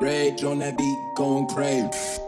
Rage on that beat, going crazy.